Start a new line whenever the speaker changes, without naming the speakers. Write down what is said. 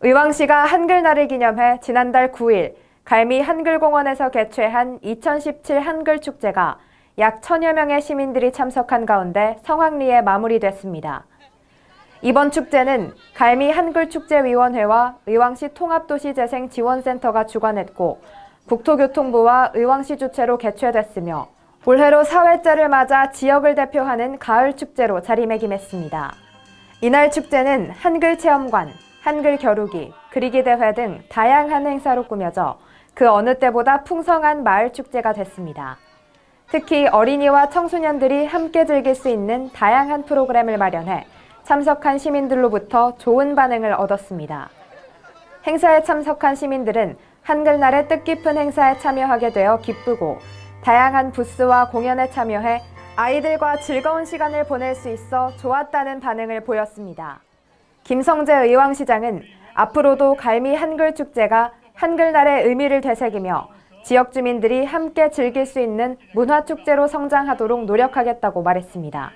의왕시가 한글날을 기념해 지난달 9일 갈미 한글공원에서 개최한 2017 한글축제가 약 천여 명의 시민들이 참석한 가운데 성황리에 마무리됐습니다. 이번 축제는 갈미 한글축제위원회와 의왕시 통합도시재생지원센터가 주관했고 국토교통부와 의왕시 주최로 개최됐으며 올해로 4회째를 맞아 지역을 대표하는 가을축제로 자리매김했습니다. 이날 축제는 한글체험관, 한글 겨루기, 그리기 대회 등 다양한 행사로 꾸며져 그 어느 때보다 풍성한 마을 축제가 됐습니다. 특히 어린이와 청소년들이 함께 즐길 수 있는 다양한 프로그램을 마련해 참석한 시민들로부터 좋은 반응을 얻었습니다. 행사에 참석한 시민들은 한글날의 뜻깊은 행사에 참여하게 되어 기쁘고 다양한 부스와 공연에 참여해 아이들과 즐거운 시간을 보낼 수 있어 좋았다는 반응을 보였습니다. 김성재 의왕시장은 앞으로도 갈미 한글축제가 한글날의 의미를 되새기며 지역 주민들이 함께 즐길 수 있는 문화축제로 성장하도록 노력하겠다고 말했습니다.